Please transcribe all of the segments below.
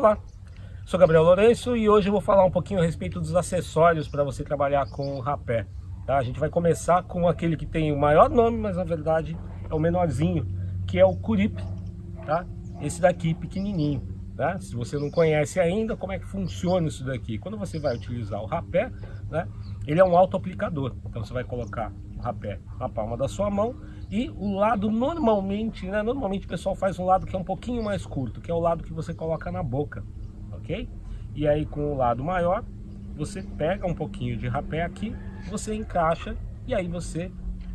Olá, sou Gabriel Lourenço e hoje eu vou falar um pouquinho a respeito dos acessórios para você trabalhar com o rapé. Tá? A gente vai começar com aquele que tem o maior nome, mas na verdade é o menorzinho, que é o Curip, tá? Esse daqui pequenininho. Tá? Se você não conhece ainda, como é que funciona isso daqui? Quando você vai utilizar o rapé, né? ele é um auto-aplicador. Então você vai colocar o rapé na palma da sua mão e o lado normalmente, né, normalmente o pessoal faz um lado que é um pouquinho mais curto, que é o lado que você coloca na boca, ok? E aí com o lado maior, você pega um pouquinho de rapé aqui, você encaixa e aí você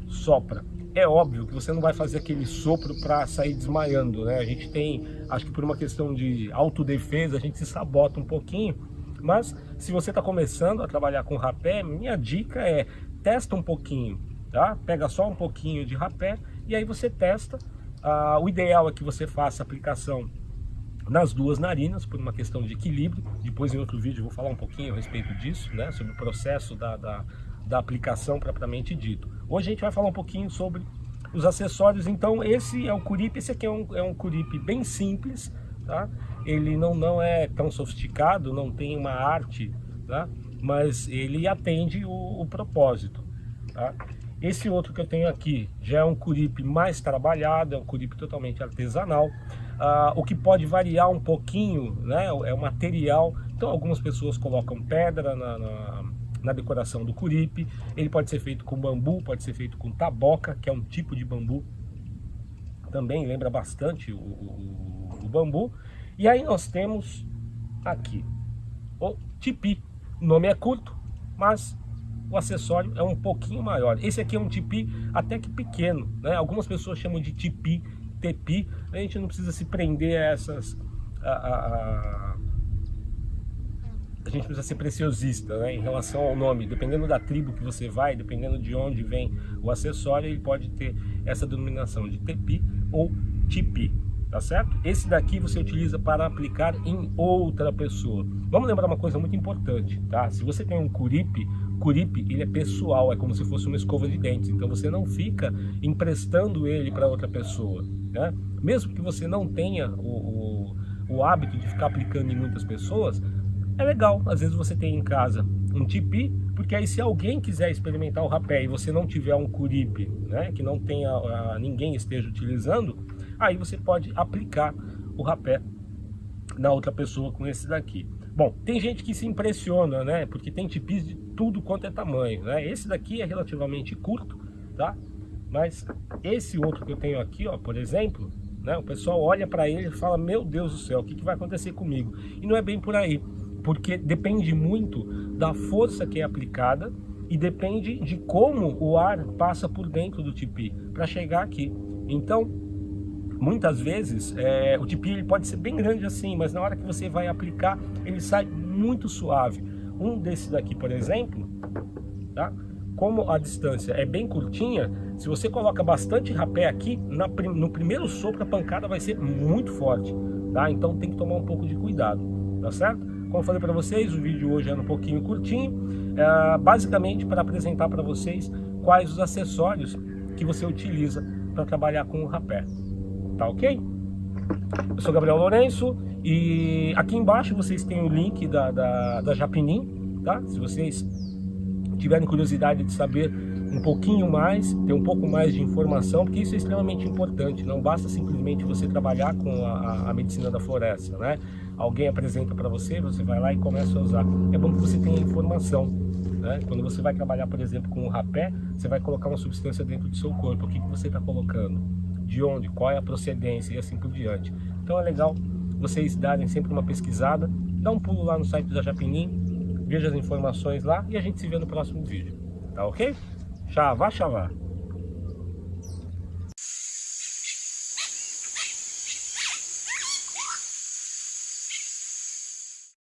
sopra. É óbvio que você não vai fazer aquele sopro para sair desmaiando, né? A gente tem, acho que por uma questão de autodefesa, a gente se sabota um pouquinho, mas se você está começando a trabalhar com rapé, minha dica é testa um pouquinho, tá? Pega só um pouquinho de rapé e aí você testa. Ah, o ideal é que você faça a aplicação nas duas narinas, por uma questão de equilíbrio. Depois em outro vídeo eu vou falar um pouquinho a respeito disso, né? Sobre o processo da, da, da aplicação propriamente dito. Hoje a gente vai falar um pouquinho sobre os acessórios. Então esse é o Curip, esse aqui é um, é um Curip bem simples, tá? Ele não, não é tão sofisticado, não tem uma arte, tá? Mas ele atende o, o propósito, tá? Esse outro que eu tenho aqui já é um curipe mais trabalhado, é um curipe totalmente artesanal. Ah, o que pode variar um pouquinho né, é o material. Então algumas pessoas colocam pedra na, na, na decoração do curipe. Ele pode ser feito com bambu, pode ser feito com taboca, que é um tipo de bambu. Também lembra bastante o, o, o bambu. E aí nós temos aqui o tipi. O nome é curto, mas o acessório é um pouquinho maior. Esse aqui é um tipi até que pequeno, né? Algumas pessoas chamam de tipi, tepi. A gente não precisa se prender a essas... A, a, a... a gente precisa ser preciosista né? em relação ao nome. Dependendo da tribo que você vai, dependendo de onde vem o acessório, ele pode ter essa denominação de tepi ou tipi tá certo? Esse daqui você utiliza para aplicar em outra pessoa. Vamos lembrar uma coisa muito importante, tá? Se você tem um curipe, curipe ele é pessoal, é como se fosse uma escova de dentes, então você não fica emprestando ele para outra pessoa, né? Mesmo que você não tenha o, o, o hábito de ficar aplicando em muitas pessoas, é legal, às vezes você tem em casa um tipi, porque aí se alguém quiser experimentar o rapé e você não tiver um curipe, né, que não tenha, a, ninguém esteja utilizando, aí você pode aplicar o rapé na outra pessoa com esse daqui. Bom, tem gente que se impressiona, né? Porque tem tipis de tudo quanto é tamanho, né? Esse daqui é relativamente curto, tá? Mas esse outro que eu tenho aqui, ó, por exemplo, né? O pessoal olha para ele e fala, meu Deus do céu, o que, que vai acontecer comigo? E não é bem por aí, porque depende muito da força que é aplicada e depende de como o ar passa por dentro do tipi para chegar aqui. Então, muitas vezes é, o tipi ele pode ser bem grande assim, mas na hora que você vai aplicar, ele sai muito suave. Um desses daqui, por exemplo, tá? como a distância é bem curtinha, se você coloca bastante rapé aqui, na, no primeiro sopro a pancada vai ser muito forte, tá? Então tem que tomar um pouco de cuidado, tá certo? Como falei para vocês, o vídeo hoje era um pouquinho curtinho, é, basicamente para apresentar para vocês quais os acessórios que você utiliza para trabalhar com o rapé tá ok? Eu sou Gabriel Lourenço e aqui embaixo vocês têm o link da, da, da Japinim, tá? Se vocês tiverem curiosidade de saber um pouquinho mais, ter um pouco mais de informação, porque isso é extremamente importante, não basta simplesmente você trabalhar com a, a medicina da floresta, né? Alguém apresenta para você, você vai lá e começa a usar. É bom que você tenha informação, né? Quando você vai trabalhar, por exemplo, com o rapé, você vai colocar uma substância dentro do seu corpo, o que, que você está colocando? De onde, qual é a procedência e assim por diante. Então é legal vocês darem sempre uma pesquisada, dá um pulo lá no site da Japinim, veja as informações lá e a gente se vê no próximo vídeo, tá ok? Xavá, xavá!